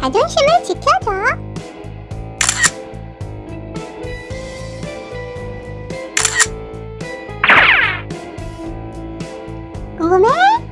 자존심을 지켜줘. 고맙